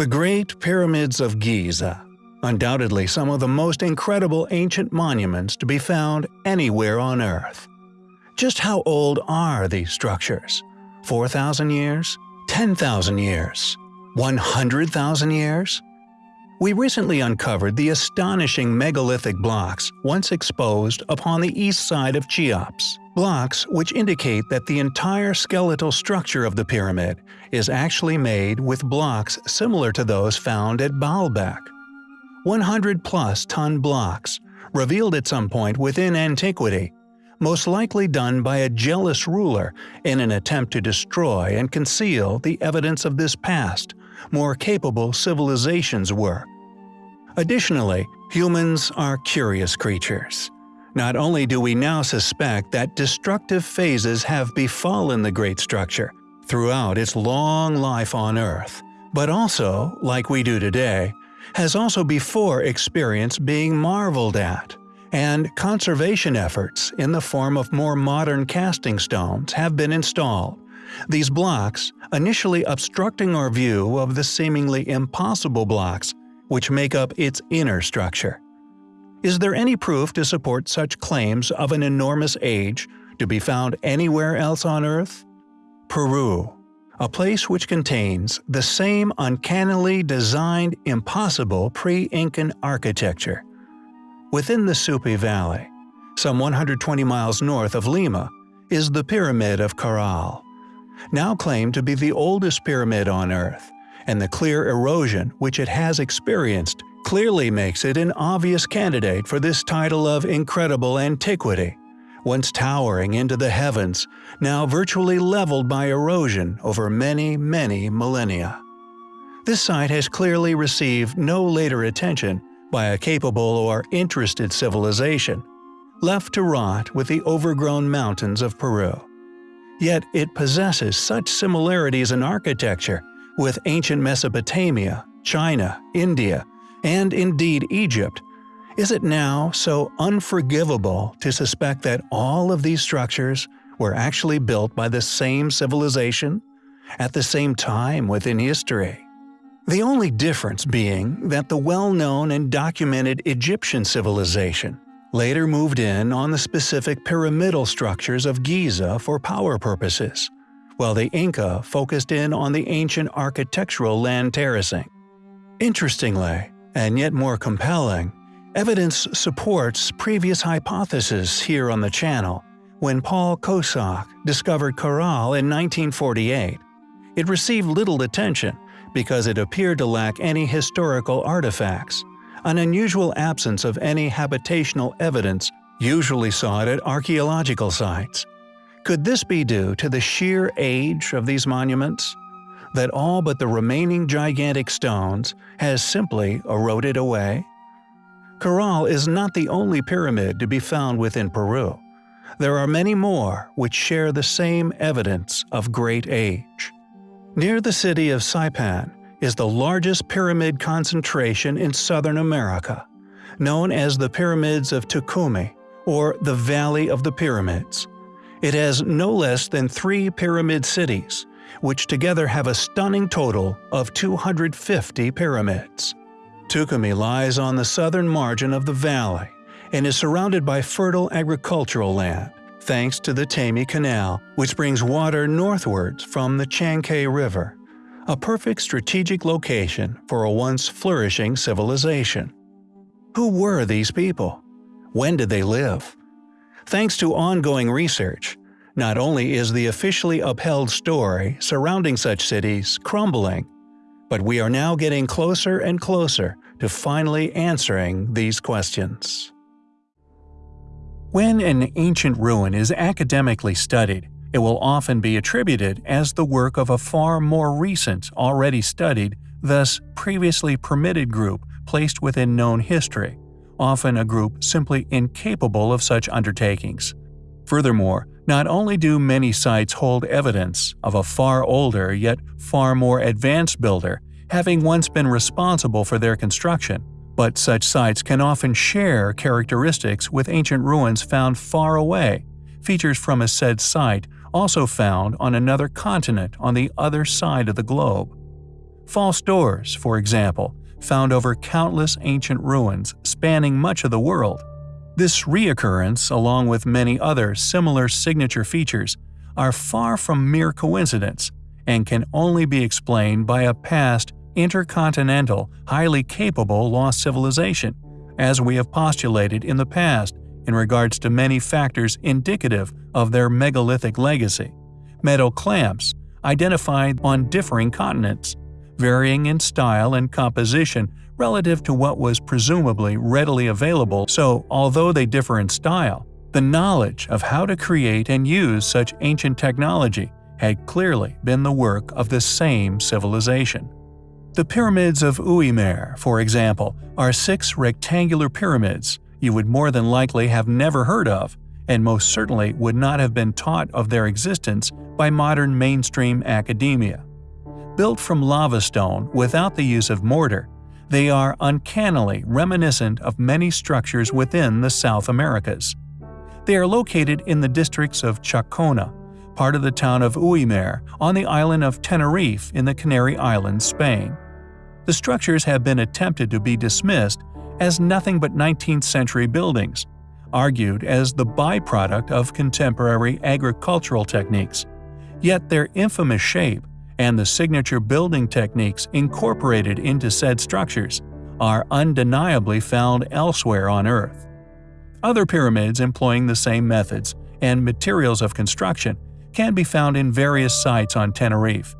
The Great Pyramids of Giza Undoubtedly some of the most incredible ancient monuments to be found anywhere on Earth. Just how old are these structures? 4,000 years? 10,000 years? 100,000 years? We recently uncovered the astonishing megalithic blocks once exposed upon the east side of Cheops. Blocks which indicate that the entire skeletal structure of the pyramid is actually made with blocks similar to those found at Baalbek. 100-plus ton blocks, revealed at some point within antiquity, most likely done by a jealous ruler in an attempt to destroy and conceal the evidence of this past, more capable civilization's work. Additionally, humans are curious creatures. Not only do we now suspect that destructive phases have befallen the great structure throughout its long life on Earth, but also, like we do today, has also before experienced being marveled at, and conservation efforts in the form of more modern casting stones have been installed. These blocks, initially obstructing our view of the seemingly impossible blocks which make up its inner structure. Is there any proof to support such claims of an enormous age to be found anywhere else on Earth? Peru a place which contains the same uncannily designed impossible pre-Incan architecture. Within the Supe Valley, some 120 miles north of Lima, is the Pyramid of Caral. Now claimed to be the oldest pyramid on Earth, and the clear erosion which it has experienced clearly makes it an obvious candidate for this title of incredible antiquity once towering into the heavens, now virtually leveled by erosion over many, many millennia. This site has clearly received no later attention by a capable or interested civilization, left to rot with the overgrown mountains of Peru. Yet it possesses such similarities in architecture with ancient Mesopotamia, China, India, and indeed Egypt is it now so unforgivable to suspect that all of these structures were actually built by the same civilization, at the same time within history? The only difference being that the well-known and documented Egyptian civilization later moved in on the specific pyramidal structures of Giza for power purposes, while the Inca focused in on the ancient architectural land terracing. Interestingly, and yet more compelling, Evidence supports previous hypotheses here on the channel. When Paul Kosok discovered Caral in 1948, it received little attention because it appeared to lack any historical artifacts, an unusual absence of any habitational evidence usually sought at archaeological sites. Could this be due to the sheer age of these monuments? That all but the remaining gigantic stones has simply eroded away? Caral is not the only pyramid to be found within Peru. There are many more which share the same evidence of great age. Near the city of Saipan is the largest pyramid concentration in southern America, known as the Pyramids of Túcume, or the Valley of the Pyramids. It has no less than three pyramid cities, which together have a stunning total of 250 pyramids. Túcume lies on the southern margin of the valley and is surrounded by fertile agricultural land, thanks to the Taymi Canal, which brings water northwards from the Chancay River, a perfect strategic location for a once flourishing civilization. Who were these people? When did they live? Thanks to ongoing research, not only is the officially upheld story surrounding such cities crumbling, but we are now getting closer and closer to finally answering these questions. When an ancient ruin is academically studied, it will often be attributed as the work of a far more recent, already studied, thus previously permitted group placed within known history, often a group simply incapable of such undertakings. Furthermore, not only do many sites hold evidence of a far older yet far more advanced builder having once been responsible for their construction, but such sites can often share characteristics with ancient ruins found far away, features from a said site also found on another continent on the other side of the globe. False doors, for example, found over countless ancient ruins spanning much of the world. This reoccurrence, along with many other similar signature features, are far from mere coincidence and can only be explained by a past, intercontinental, highly capable lost civilization, as we have postulated in the past in regards to many factors indicative of their megalithic legacy. Metal clamps, identified on differing continents, varying in style and composition relative to what was presumably readily available so although they differ in style, the knowledge of how to create and use such ancient technology had clearly been the work of the same civilization. The pyramids of Güímar, for example, are six rectangular pyramids you would more than likely have never heard of, and most certainly would not have been taught of their existence by modern mainstream academia. Built from lava stone without the use of mortar, they are uncannily reminiscent of many structures within the South Americas. They are located in the districts of Chacona, part of the town of Güímar, on the island of Tenerife in the Canary Islands, Spain. The structures have been attempted to be dismissed as nothing but 19th century buildings, argued as the byproduct of contemporary agricultural techniques. Yet their infamous shape and the signature building techniques incorporated into said structures are undeniably found elsewhere on Earth. Other pyramids employing the same methods and materials of construction can be found in various sites on Tenerife.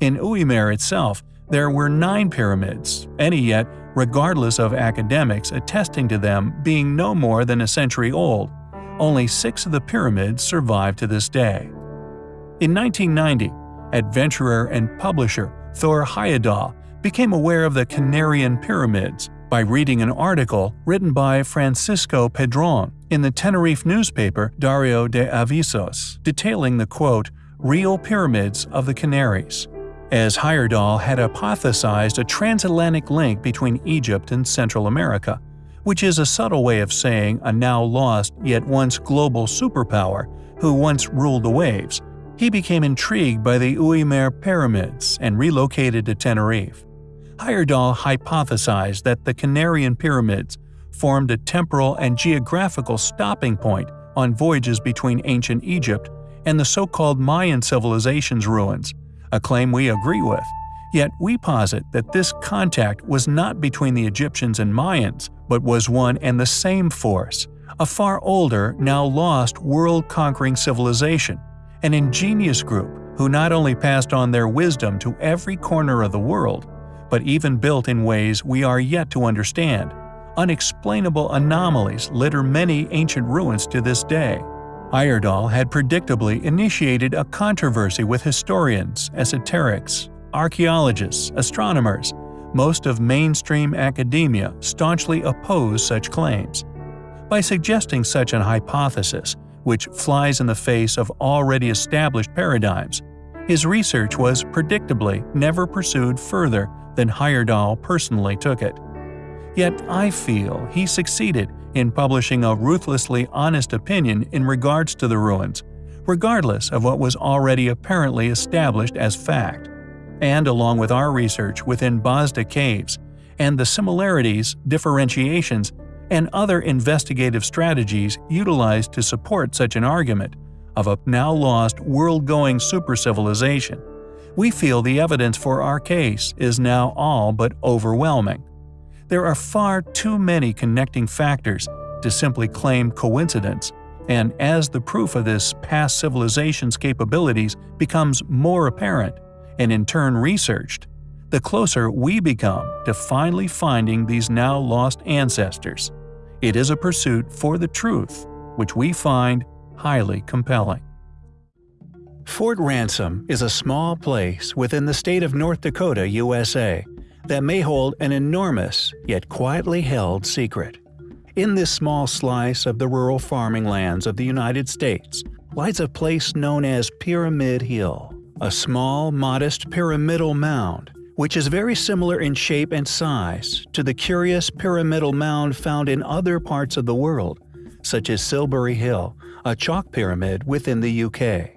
In Güímar itself, there were nine pyramids, any yet regardless of academics attesting to them being no more than a century old. Only six of the pyramids survive to this day. In 1990, adventurer and publisher Thor Heyerdahl became aware of the Canarian pyramids by reading an article written by Francisco Pedron in the Tenerife newspaper Diario de Avisos, detailing the quote, real pyramids of the Canaries as Heyerdahl had hypothesized a transatlantic link between Egypt and Central America, which is a subtle way of saying a now lost yet once global superpower who once ruled the waves. He became intrigued by the Güímar pyramids and relocated to Tenerife. Heyerdahl hypothesized that the Canarian pyramids formed a temporal and geographical stopping point on voyages between ancient Egypt and the so-called Mayan civilization's ruins, a claim we agree with. Yet we posit that this contact was not between the Egyptians and Mayans, but was one and the same force, a far older, now lost world-conquering civilization, an ingenious group who not only passed on their wisdom to every corner of the world, but even built in ways we are yet to understand. Unexplainable anomalies litter many ancient ruins to this day. Heyerdahl had predictably initiated a controversy with historians, esoterics, archaeologists, astronomers. Most of mainstream academia staunchly opposed such claims. By suggesting such an hypothesis, which flies in the face of already established paradigms, his research was predictably never pursued further than Heyerdahl personally took it. Yet I feel he succeeded in publishing a ruthlessly honest opinion in regards to the ruins, regardless of what was already apparently established as fact. And along with our research within Bazda caves, and the similarities, differentiations, and other investigative strategies utilized to support such an argument of a now lost world-going super-civilization, we feel the evidence for our case is now all but overwhelming. There are far too many connecting factors to simply claim coincidence, and as the proof of this past civilization's capabilities becomes more apparent, and in turn researched, the closer we become to finally finding these now lost ancestors. It is a pursuit for the truth, which we find highly compelling. Fort Ransom is a small place within the state of North Dakota, USA, that may hold an enormous, yet quietly held secret. In this small slice of the rural farming lands of the United States lies a place known as Pyramid Hill, a small, modest pyramidal mound which is very similar in shape and size to the curious pyramidal mound found in other parts of the world, such as Silbury Hill, a chalk pyramid within the UK.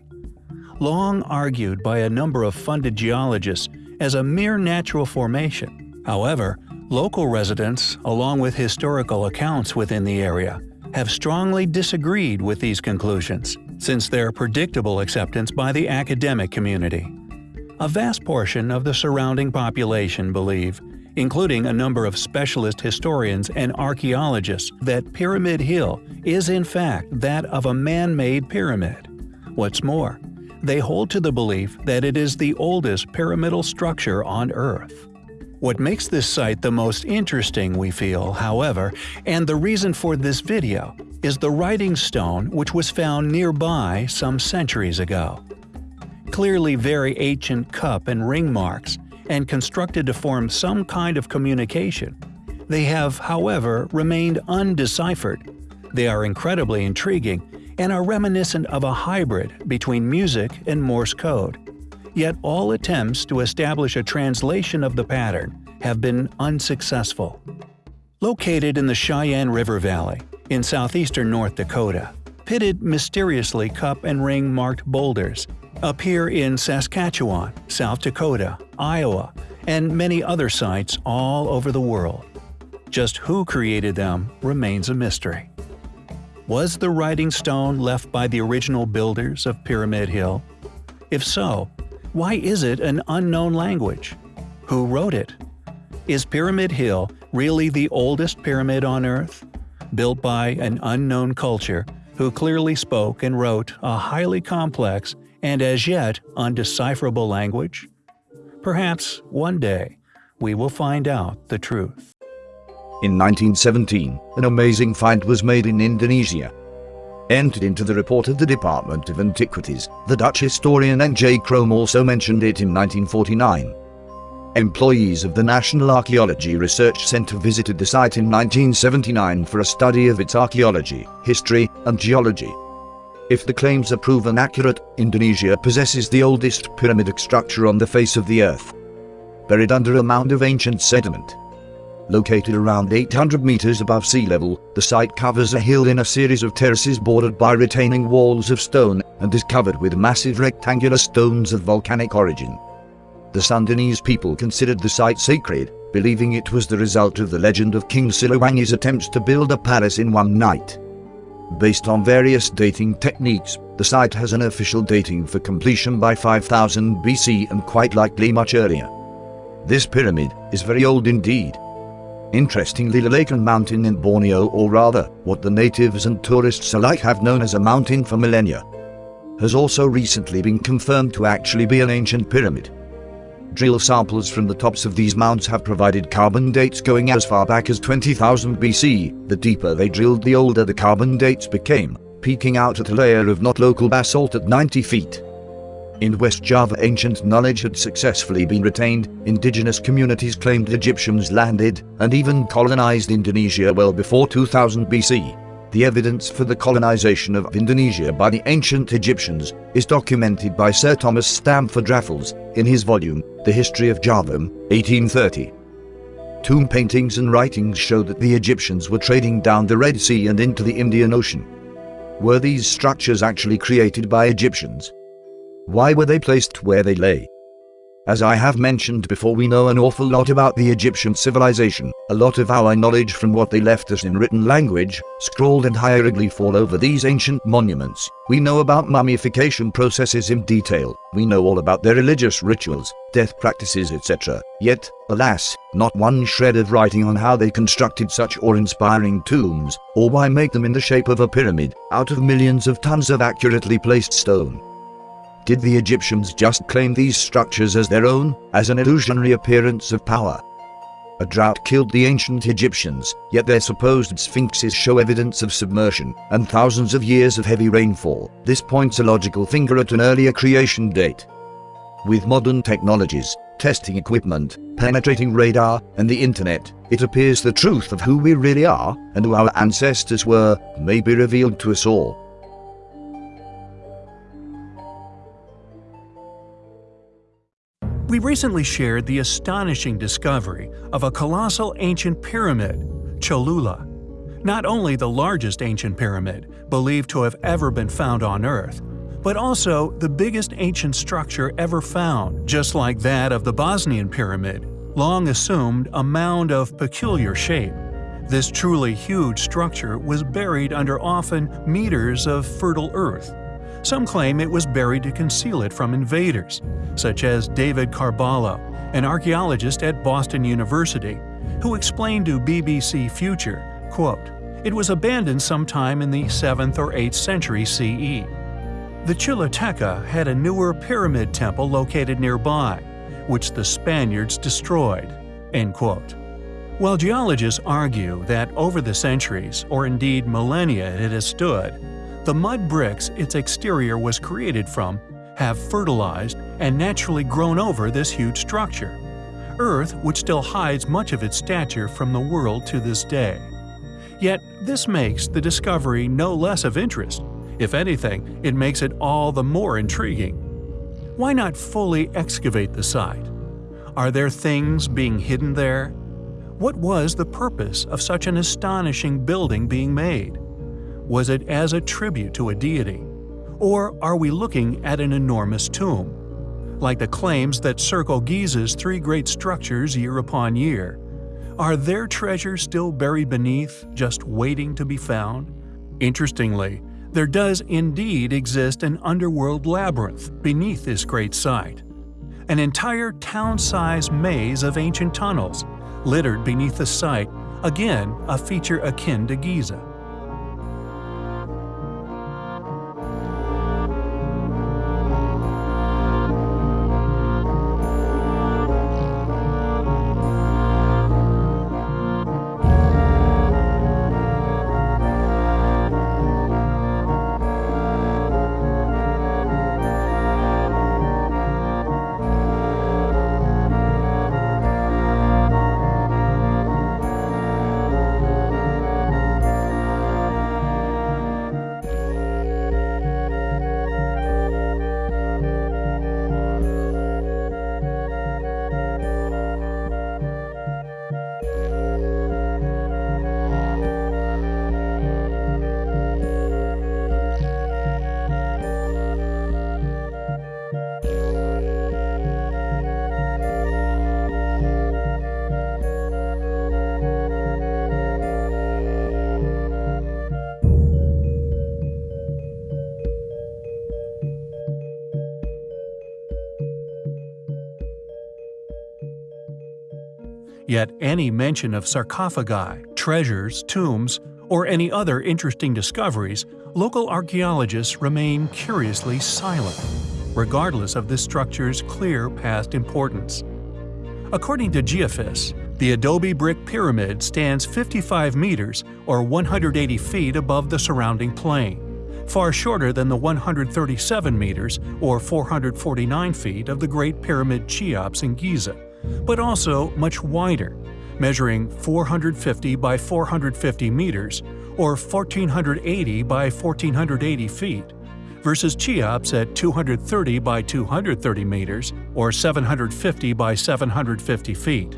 Long argued by a number of funded geologists as a mere natural formation. However, local residents, along with historical accounts within the area, have strongly disagreed with these conclusions, since their predictable acceptance by the academic community. A vast portion of the surrounding population believe, including a number of specialist historians and archaeologists, that Pyramid Hill is in fact that of a man-made pyramid. What's more, they hold to the belief that it is the oldest pyramidal structure on Earth. What makes this site the most interesting, we feel, however, and the reason for this video, is the writing stone which was found nearby some centuries ago. Clearly very ancient cup and ring marks, and constructed to form some kind of communication. They have, however, remained undeciphered. They are incredibly intriguing and are reminiscent of a hybrid between music and Morse code. Yet all attempts to establish a translation of the pattern have been unsuccessful. Located in the Sheyenne River Valley, in southeastern North Dakota, pitted mysteriously cup and ring marked boulders appear in Saskatchewan, South Dakota, Iowa, and many other sites all over the world. Just who created them remains a mystery. Was the writing stone left by the original builders of Pyramid Hill? If so, why is it an unknown language? Who wrote it? Is Pyramid Hill really the oldest pyramid on Earth? Built by an unknown culture who clearly spoke and wrote a highly complex and as yet undecipherable language? Perhaps one day we will find out the truth. In 1917, an amazing find was made in Indonesia. Entered into the report of the Department of Antiquities, the Dutch historian N.J. Krom also mentioned it in 1949. Employees of the National Archaeology Research Center visited the site in 1979 for a study of its archaeology, history, and geology. If the claims are proven accurate, Indonesia possesses the oldest pyramidic structure on the face of the earth. Buried under a mound of ancient sediment, Located around 800 meters above sea level, the site covers a hill in a series of terraces bordered by retaining walls of stone and is covered with massive rectangular stones of volcanic origin. The Sundanese people considered the site sacred, believing it was the result of the legend of King Siliwangi's attempts to build a palace in one night. Based on various dating techniques, the site has an official dating for completion by 5000 BC and quite likely much earlier. This pyramid is very old indeed, Interestingly the Lakan Mountain in Borneo or rather, what the natives and tourists alike have known as a mountain for millennia, has also recently been confirmed to actually be an ancient pyramid. Drill samples from the tops of these mounds have provided carbon dates going as far back as 20,000 BC. The deeper they drilled the older the carbon dates became, peaking out at a layer of not local basalt at 90 feet. In West Java ancient knowledge had successfully been retained, indigenous communities claimed Egyptians landed and even colonized Indonesia well before 2000 BC. The evidence for the colonization of Indonesia by the ancient Egyptians is documented by Sir Thomas Stamford Raffles in his volume, The History of Java, 1830. Tomb paintings and writings show that the Egyptians were trading down the Red Sea and into the Indian Ocean. Were these structures actually created by Egyptians? Why were they placed where they lay? As I have mentioned before we know an awful lot about the Egyptian civilization, a lot of our knowledge from what they left us in written language, scrawled and hieroglyph all over these ancient monuments. We know about mummification processes in detail, we know all about their religious rituals, death practices etc. Yet, alas, not one shred of writing on how they constructed such awe-inspiring tombs, or why make them in the shape of a pyramid, out of millions of tons of accurately placed stone. Did the Egyptians just claim these structures as their own, as an illusionary appearance of power? A drought killed the ancient Egyptians, yet their supposed sphinxes show evidence of submersion, and thousands of years of heavy rainfall. This points a logical finger at an earlier creation date. With modern technologies, testing equipment, penetrating radar, and the internet, it appears the truth of who we really are, and who our ancestors were, may be revealed to us all. We recently shared the astonishing discovery of a colossal ancient pyramid, Cholula. Not only the largest ancient pyramid believed to have ever been found on Earth, but also the biggest ancient structure ever found, just like that of the Bosnian Pyramid, long assumed a mound of peculiar shape. This truly huge structure was buried under often meters of fertile earth. Some claim it was buried to conceal it from invaders, such as David Carballo, an archaeologist at Boston University, who explained to BBC Future, quote, It was abandoned sometime in the 7th or 8th century CE. The Chiloteca had a newer pyramid temple located nearby, which the Spaniards destroyed. End quote. While geologists argue that over the centuries, or indeed millennia it has stood, the mud bricks its exterior was created from have fertilized and naturally grown over this huge structure. Earth, which still hides much of its stature from the world to this day. Yet, this makes the discovery no less of interest. If anything, it makes it all the more intriguing. Why not fully excavate the site? Are there things being hidden there? What was the purpose of such an astonishing building being made? Was it as a tribute to a deity? Or are we looking at an enormous tomb? Like the claims that circle Giza's three great structures year upon year, are their treasures still buried beneath, just waiting to be found? Interestingly, there does indeed exist an underworld labyrinth beneath this great site. An entire town-sized maze of ancient tunnels, littered beneath the site, again a feature akin to Giza. Yet any mention of sarcophagi, treasures, tombs, or any other interesting discoveries, local archaeologists remain curiously silent, regardless of this structure's clear past importance. According to Geophys, the adobe brick pyramid stands 55 meters or 180 feet above the surrounding plain, far shorter than the 137 meters or 449 feet of the Great Pyramid Cheops in Giza but also much wider, measuring 450 by 450 meters or 1480 by 1480 feet, versus Cheops at 230 by 230 meters or 750 by 750 feet.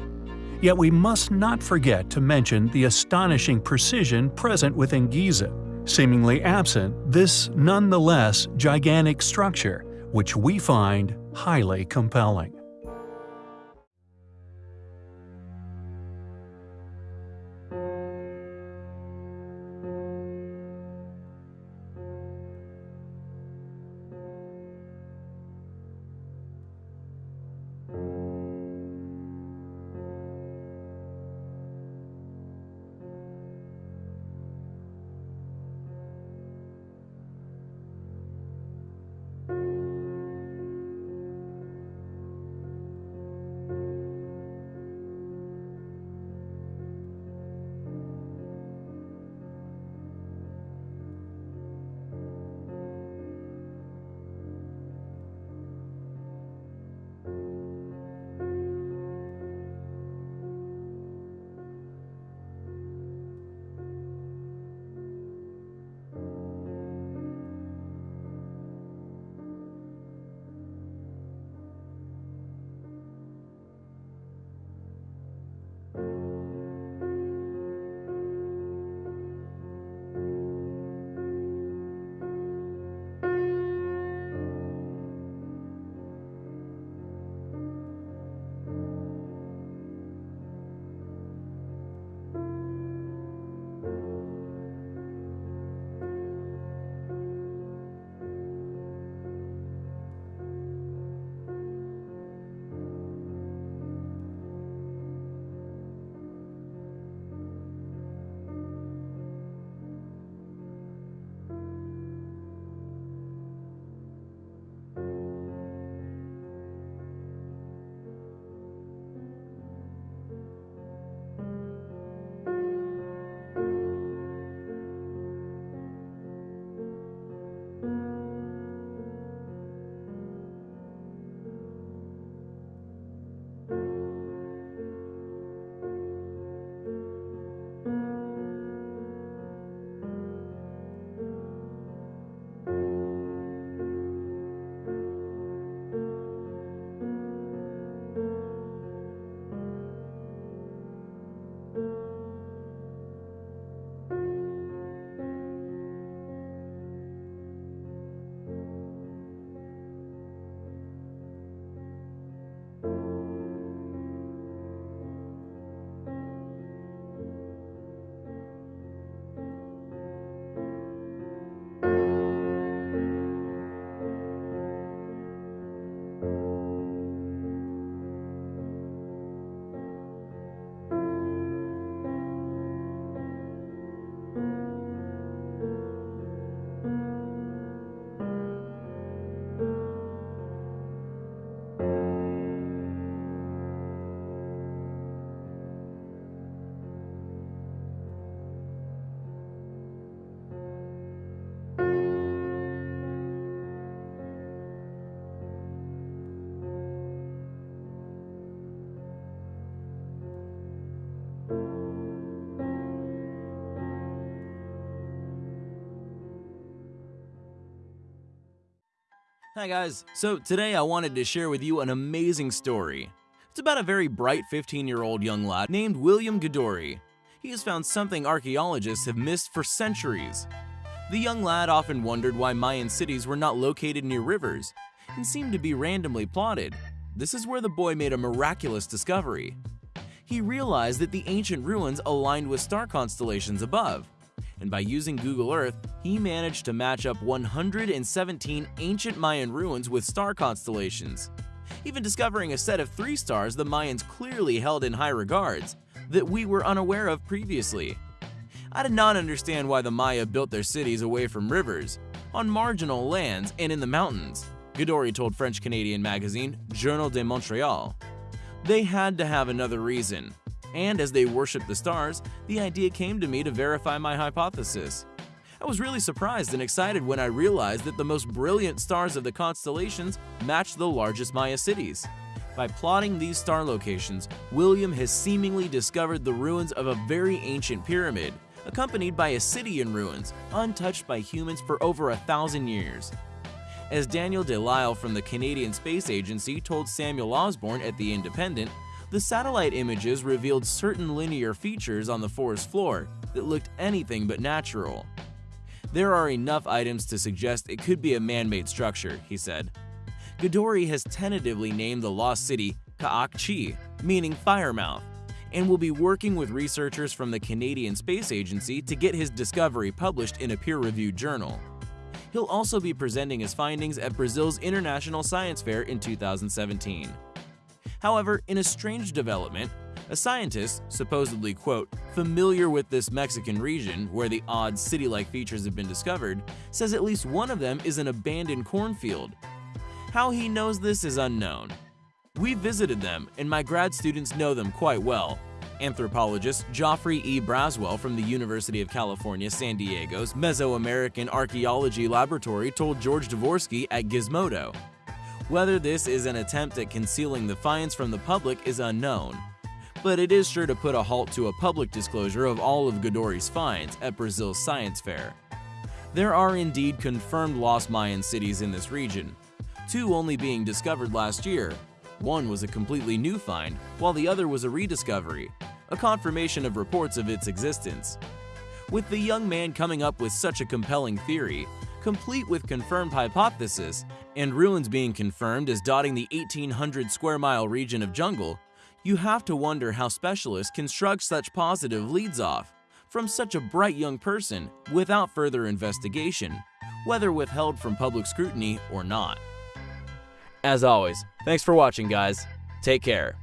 Yet we must not forget to mention the astonishing precision present within Giza, seemingly absent this nonetheless gigantic structure, which we find highly compelling. Hi guys, so today I wanted to share with you an amazing story. It's about a very bright 15-year-old young lad named William Gadoury. He has found something archaeologists have missed for centuries. The young lad often wondered why Mayan cities were not located near rivers and seemed to be randomly plotted. This is where the boy made a miraculous discovery. He realized that the ancient ruins aligned with star constellations above, and by using Google Earth, he managed to match up 117 ancient Mayan ruins with star constellations, even discovering a set of three stars the Mayans clearly held in high regards that we were unaware of previously. I did not understand why the Maya built their cities away from rivers, on marginal lands, and in the mountains, Gadoury told French-Canadian magazine Journal de Montreal. They had to have another reason, and as they worshiped the stars, the idea came to me to verify my hypothesis. I was really surprised and excited when I realized that the most brilliant stars of the constellations matched the largest Maya cities. By plotting these star locations, William has seemingly discovered the ruins of a very ancient pyramid, accompanied by a city in ruins, untouched by humans for over a thousand years. As Daniel Delisle from the Canadian Space Agency told Samuel Osborne at The Independent, the satellite images revealed certain linear features on the forest floor that looked anything but natural. There are enough items to suggest it could be a man-made structure, he said. Gadoury has tentatively named the lost city Ka'ak-Chi, meaning Firemouth, and will be working with researchers from the Canadian Space Agency to get his discovery published in a peer-reviewed journal. He'll also be presenting his findings at Brazil's International Science Fair in 2017. However, in a strange development, a scientist, supposedly, quote, familiar with this Mexican region where the odd city-like features have been discovered, says at least one of them is an abandoned cornfield. How he knows this is unknown. We visited them, and my grad students know them quite well. Anthropologist Geoffrey E. Braswell from the University of California, San Diego's Mesoamerican Archaeology Laboratory told George Dvorsky at Gizmodo. Whether this is an attempt at concealing the finds from the public is unknown, but it is sure to put a halt to a public disclosure of all of Gadoury's finds at Brazil's science fair. There are indeed confirmed lost Mayan cities in this region, two only being discovered last year. One was a completely new find, while the other was a rediscovery, a confirmation of reports of its existence. With the young man coming up with such a compelling theory, complete with confirmed hypothesis, and ruins being confirmed as dotting the 1800 square mile region of jungle, you have to wonder how specialists construct such positive leads off from such a bright young person without further investigation, whether withheld from public scrutiny or not. As always, thanks for watching guys. Take care.